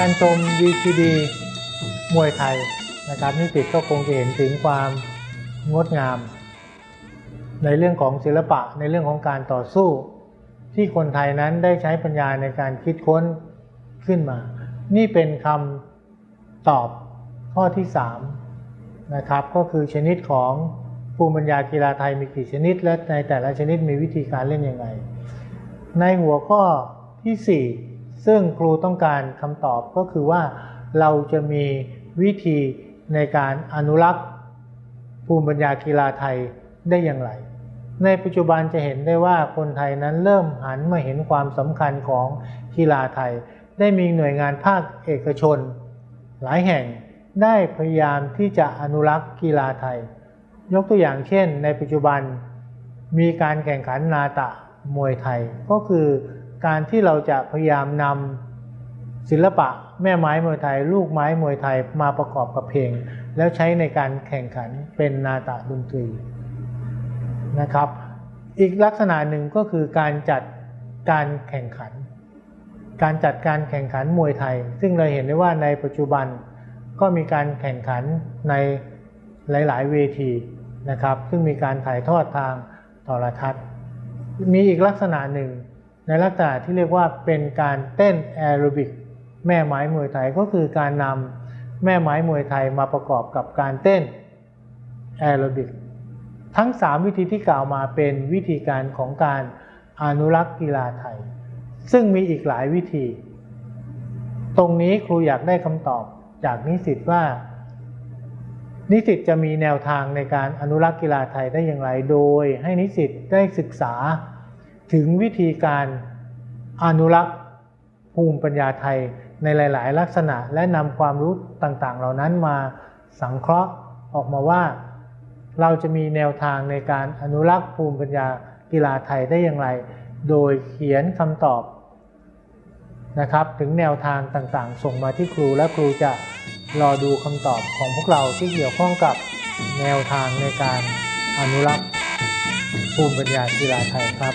การชม VCD มวยไทยนะครับนิสิตก็คงจะเห็นถึงความงดงาม ในเรื่องของศิลปะในเรื่องของการต่อสู้ ที่คนไทยนั้นได้ใช้ปัญญาในการคิดค้นขึ้นมา นี่เป็นคำตอบข้อที่3นะครับก็คือชนิดของภูมิปัญญากีฬาไทยมีกี่ชนิด และในแต่ละชนิดมีวิธีการเล่นยังไง ในหัวข้อที่ 4 ซึ่งครูต้องการคำตอบก็คือว่าเราจะมีวิธีในการอนุรักษ์ภูมิปัญญากีฬาไทยได้อย่างไร ในปัจจุบันจะเห็นได้ว่าคนไทยนั้นเริ่มหันมาเห็นความสำคัญของกีฬาไทย ได้มีหน่วยงานภาคเอกชน หลายแห่งได้พยายามที่จะอนุรักษ์กีฬาไทย ยกตัวอย่างเช่น ในปัจจุบันมีการแข่งขันนาตะมวยไทยก็คือ การที่เราจะพยายามนำศิลปะแม่ไม้มวยไทย ลูกไม้มวยไทยมาประกอบกับเพลง แล้วใช้ในการแข่งขันเป็นนาตะดนตรีนะครับ อีกลักษณะหนึ่งก็คือการจัดการแข่งขัน การจัดการแข่งขันมวยไทย ซึ่งเราเห็นได้ว่าในปัจจุบันก็มีการแข่งขันในหลาย ๆ เวทีนะครับ ซึ่งมีการถ่ายทอดทางโทรทัศน์ มีอีกลักษณะหนึ่ง ในลักษณะที่เรียกว่าเป็นการเต้นแอโรบิกแม่ไม้มวยไทยก็คือการนำแม่ไม้มวยไทยมาประกอบกับการเต้นแอโรบิกทั้ง 3 วิธีที่กล่าวมาเป็นวิธีการของการอนุรักษ์กีฬาไทย ซึ่งมีอีกหลายวิธี ตรงนี้ครูอยากได้คำตอบจากนิสิตว่า นิสิตจะมีแนวทางในการอนุรักษ์กีฬาไทยได้อย่างไร โดยให้นิสิตได้ศึกษา ถึงวิธีการอนุรักษ์ภูมิปัญญาไทยในหลาย ๆ ลักษณะและนำความรู้ต่าง ๆ เหล่านั้นมาสังเคราะห์ออกมาว่า เราจะมีแนวทางในการอนุรักษ์ภูมิปัญญากีฬาไทยได้อย่างไร โดยเขียนคำตอบนะครับถึงแนวทางต่าง ๆ ส่งมาที่ครูและครูจะรอดูคำตอบของพวกเราที่เกี่ยวข้องกับแนวทางในการอนุรักษ์ ภูมิปัญญากีฬาไทยครับ